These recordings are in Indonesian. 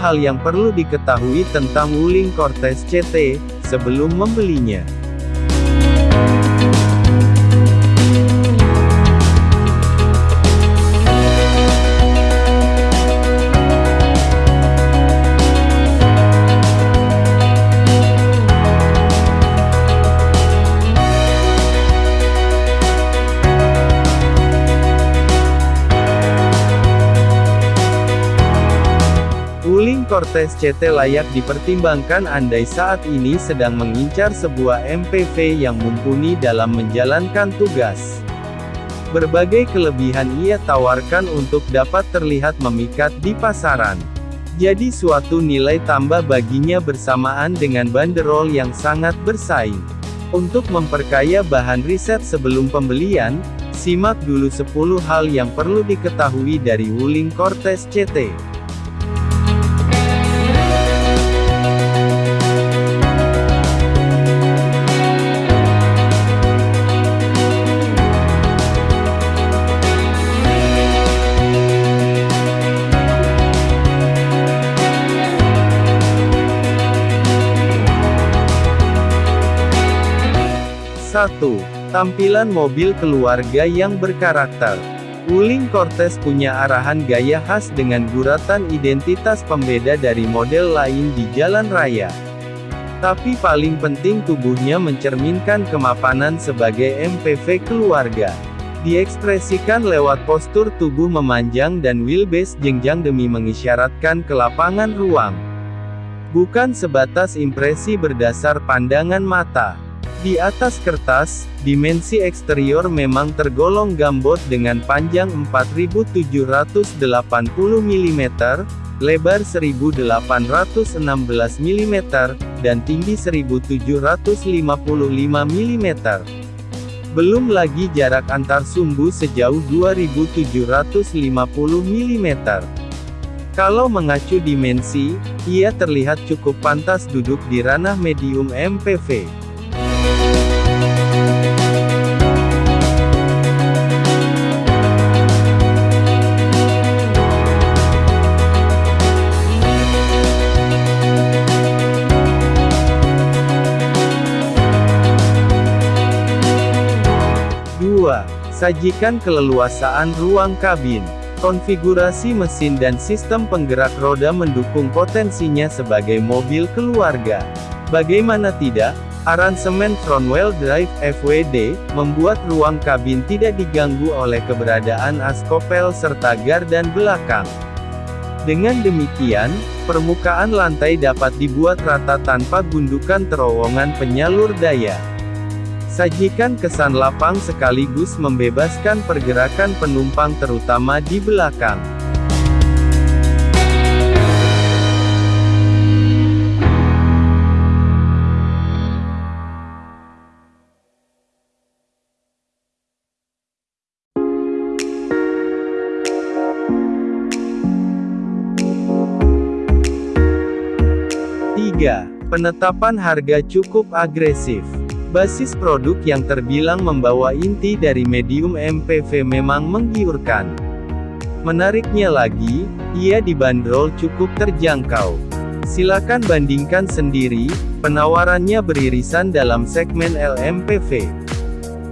hal yang perlu diketahui tentang Wuling Cortez CT, sebelum membelinya. Cortez CT layak dipertimbangkan andai saat ini sedang mengincar sebuah MPV yang mumpuni dalam menjalankan tugas. Berbagai kelebihan ia tawarkan untuk dapat terlihat memikat di pasaran. Jadi suatu nilai tambah baginya bersamaan dengan banderol yang sangat bersaing. Untuk memperkaya bahan riset sebelum pembelian, simak dulu 10 hal yang perlu diketahui dari Wuling Cortez CT. 1. Tampilan mobil keluarga yang berkarakter. Wuling Cortez punya arahan gaya khas dengan guratan identitas pembeda dari model lain di jalan raya. Tapi paling penting tubuhnya mencerminkan kemapanan sebagai MPV keluarga. Diekspresikan lewat postur tubuh memanjang dan wheelbase jenjang demi mengisyaratkan kelapangan ruang. Bukan sebatas impresi berdasar pandangan mata. Di atas kertas, dimensi eksterior memang tergolong gambot dengan panjang 4780 mm, lebar 1816 mm, dan tinggi 1755 mm. Belum lagi jarak antar sumbu sejauh 2750 mm. Kalau mengacu dimensi, ia terlihat cukup pantas duduk di ranah medium MPV. 2. Sajikan keleluasaan ruang kabin. Konfigurasi mesin dan sistem penggerak roda mendukung potensinya sebagai mobil keluarga. Bagaimana tidak, aransemen front wheel drive FWD membuat ruang kabin tidak diganggu oleh keberadaan askopel serta gardan belakang. Dengan demikian, permukaan lantai dapat dibuat rata tanpa gundukan terowongan penyalur daya. Sajikan kesan lapang sekaligus membebaskan pergerakan penumpang terutama di belakang. Penetapan harga cukup agresif. Basis produk yang terbilang membawa inti dari medium MPV memang menggiurkan. Menariknya lagi, ia dibanderol cukup terjangkau. Silakan bandingkan sendiri, penawarannya beririsan dalam segmen LMPV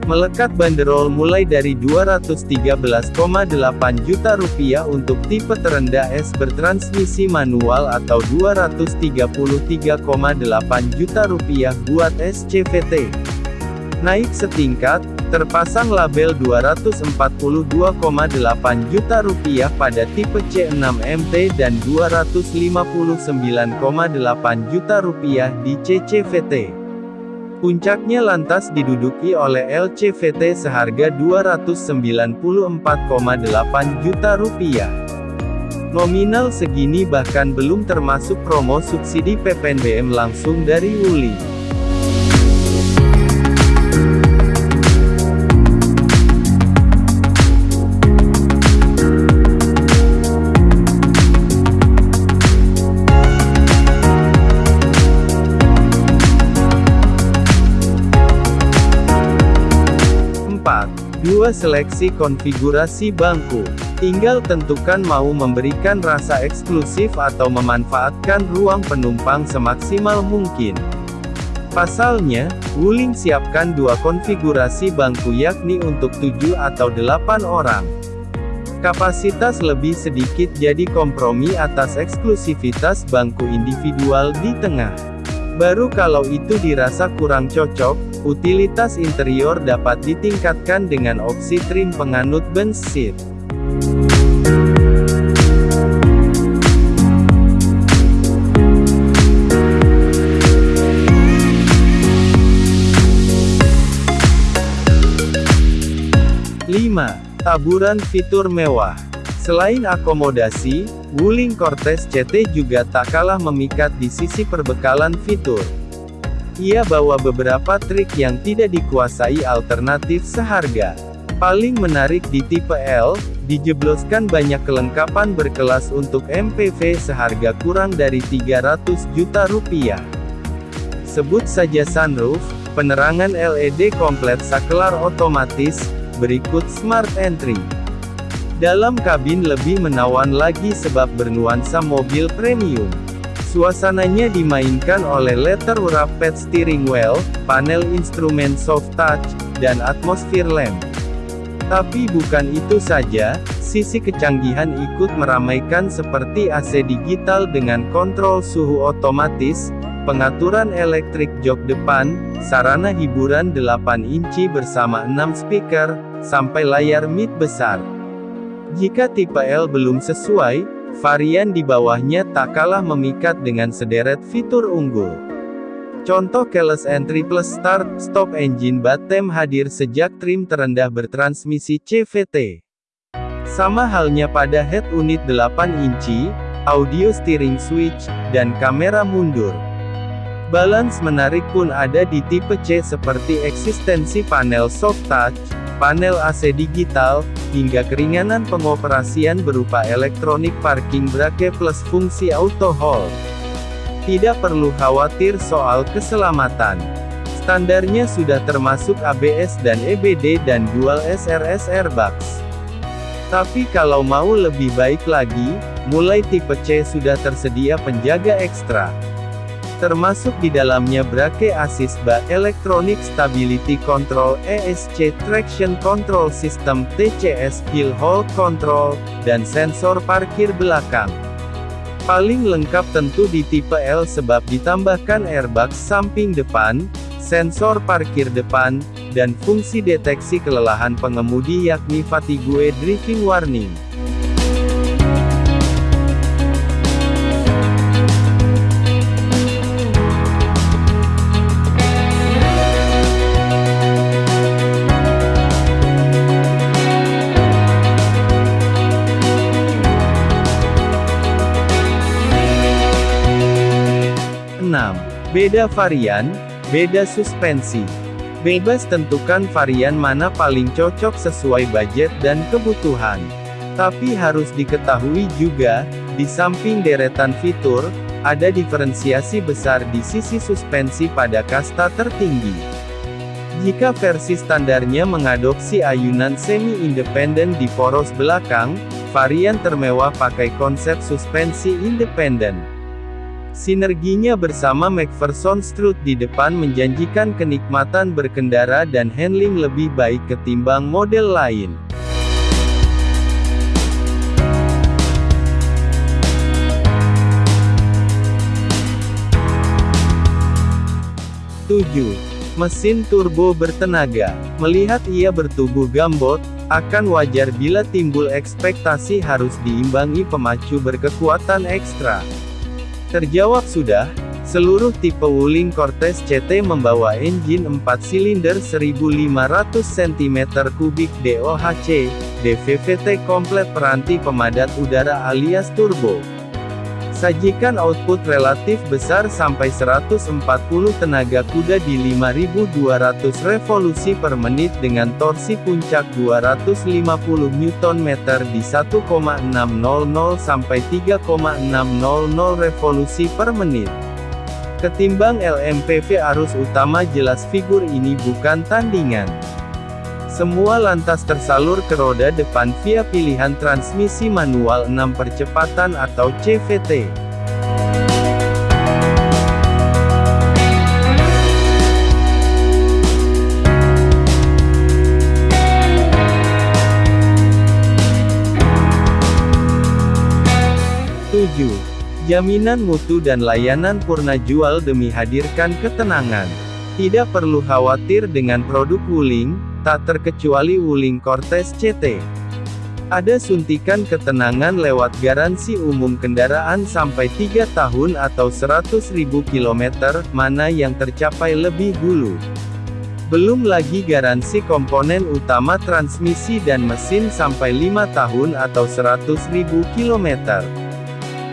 melekat banderol mulai dari 213,8 juta rupiah untuk tipe terendah S bertransmisi manual atau 233,8 juta rupiah buat SCVT. Naik setingkat, terpasang label 242,8 juta rupiah pada tipe C6MT dan 259,8 juta rupiah di CCVT. Puncaknya lantas diduduki oleh LCVT seharga 294,8 juta rupiah. Nominal segini bahkan belum termasuk promo subsidi PPNBM langsung dari Uli. 2. Seleksi konfigurasi bangku Tinggal tentukan mau memberikan rasa eksklusif atau memanfaatkan ruang penumpang semaksimal mungkin. Pasalnya, Wuling siapkan dua konfigurasi bangku yakni untuk 7 atau 8 orang. Kapasitas lebih sedikit jadi kompromi atas eksklusivitas bangku individual di tengah. Baru kalau itu dirasa kurang cocok, utilitas interior dapat ditingkatkan dengan opsi trim penganut bench seat. Taburan fitur mewah. Selain akomodasi, Wuling Cortez CT juga tak kalah memikat di sisi perbekalan fitur. Ia bawa beberapa trik yang tidak dikuasai alternatif seharga. Paling menarik di tipe L, dijebloskan banyak kelengkapan berkelas untuk MPV seharga kurang dari 300 juta rupiah. Sebut saja sunroof, penerangan LED komplet saklar otomatis, berikut smart entry. Dalam kabin lebih menawan lagi sebab bernuansa mobil premium. Suasananya dimainkan oleh letter wrapped steering wheel, panel instrumen soft touch, dan atmosphere lamp. Tapi bukan itu saja, sisi kecanggihan ikut meramaikan seperti AC digital dengan kontrol suhu otomatis, pengaturan elektrik jok depan, sarana hiburan 8 inci bersama 6 speaker, sampai layar mid besar. Jika tipe L belum sesuai, varian di bawahnya tak kalah memikat dengan sederet fitur unggul. Contoh keyless entry plus start, stop engine button hadir sejak trim terendah bertransmisi CVT. Sama halnya pada head unit 8 inci, audio steering switch, dan kamera mundur. Balance menarik pun ada di tipe C seperti eksistensi panel soft touch, panel AC digital, hingga keringanan pengoperasian berupa elektronik parking brake plus fungsi auto hold. Tidak perlu khawatir soal keselamatan. Standarnya sudah termasuk ABS dan EBD dan dual SRS airbags. Tapi kalau mau lebih baik lagi, mulai tipe C sudah tersedia penjaga ekstra termasuk di dalamnya Brake Assist BA Electronic Stability Control ESC Traction Control System TCS Hill Hold Control, dan sensor parkir belakang. Paling lengkap tentu di tipe L sebab ditambahkan airbag samping depan, sensor parkir depan, dan fungsi deteksi kelelahan pengemudi yakni fatigue driving warning. Beda varian, beda suspensi. Bebas tentukan varian mana paling cocok sesuai budget dan kebutuhan. Tapi harus diketahui juga, di samping deretan fitur, ada diferensiasi besar di sisi suspensi pada kasta tertinggi. Jika versi standarnya mengadopsi ayunan semi-independen di poros belakang, varian termewah pakai konsep suspensi independen. Sinerginya bersama McPherson Strut di depan menjanjikan kenikmatan berkendara dan handling lebih baik ketimbang model lain. Tujuh, Mesin turbo bertenaga. Melihat ia bertubuh gambot, akan wajar bila timbul ekspektasi harus diimbangi pemacu berkekuatan ekstra. Terjawab sudah, seluruh tipe Wuling Cortez CT membawa engine 4 silinder 1500 cm3 DOHC, DVVT komplet peranti pemadat udara alias turbo. Sajikan output relatif besar sampai 140 tenaga kuda di 5200 revolusi per menit dengan torsi puncak 250 Nm di 1,600 sampai 3,600 revolusi per menit. Ketimbang LMPV arus utama jelas figur ini bukan tandingan. Semua lantas tersalur ke roda depan via pilihan transmisi manual 6 percepatan atau CVT. Jaminan mutu dan layanan purna jual demi hadirkan ketenangan. Tidak perlu khawatir dengan produk Wuling, tak terkecuali Wuling Cortez CT. Ada suntikan ketenangan lewat garansi umum kendaraan sampai 3 tahun atau 100.000 km, mana yang tercapai lebih dulu. Belum lagi garansi komponen utama transmisi dan mesin sampai 5 tahun atau 100.000 km.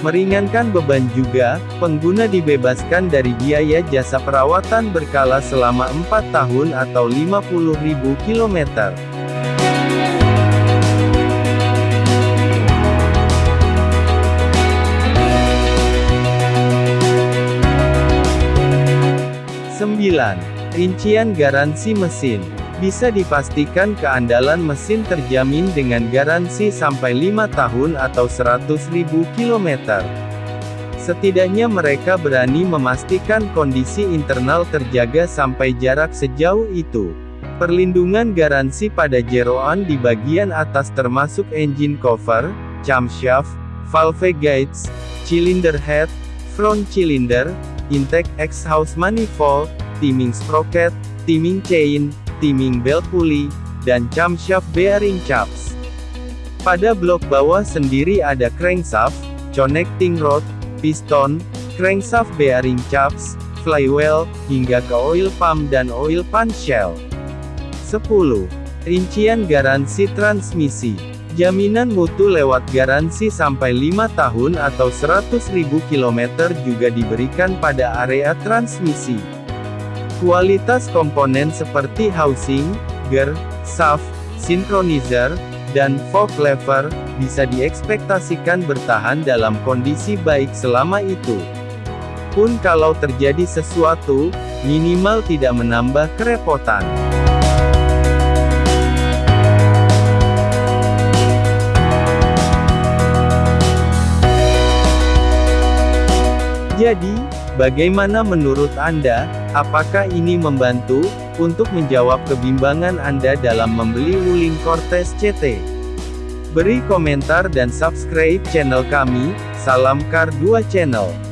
Meringankan beban juga, pengguna dibebaskan dari biaya jasa perawatan berkala selama 4 tahun atau 50.000 km. Sembilan. Rincian garansi mesin bisa dipastikan keandalan mesin terjamin dengan garansi sampai 5 tahun atau 100.000 km. Setidaknya mereka berani memastikan kondisi internal terjaga sampai jarak sejauh itu. Perlindungan garansi pada jeroan di bagian atas termasuk engine cover, camshaft, valve guides, cylinder head, front cylinder, intake exhaust manifold, timing sprocket, timing chain, timing belt pulley, dan camshaft bearing caps. Pada blok bawah sendiri ada crankshaft, connecting rod, piston, crankshaft bearing caps, flywheel, hingga ke oil pump dan oil pan shell. 10. Rincian garansi transmisi. Jaminan mutu lewat garansi sampai 5 tahun atau 100.000 km juga diberikan pada area transmisi. Kualitas komponen seperti housing, gear, shaft, synchronizer, dan fog lever, bisa diekspektasikan bertahan dalam kondisi baik selama itu. Pun kalau terjadi sesuatu, minimal tidak menambah kerepotan. Jadi, bagaimana menurut Anda? Apakah ini membantu untuk menjawab kebimbangan Anda dalam membeli Wuling Cortez CT? Beri komentar dan subscribe channel kami. Salam Kar 2 Channel.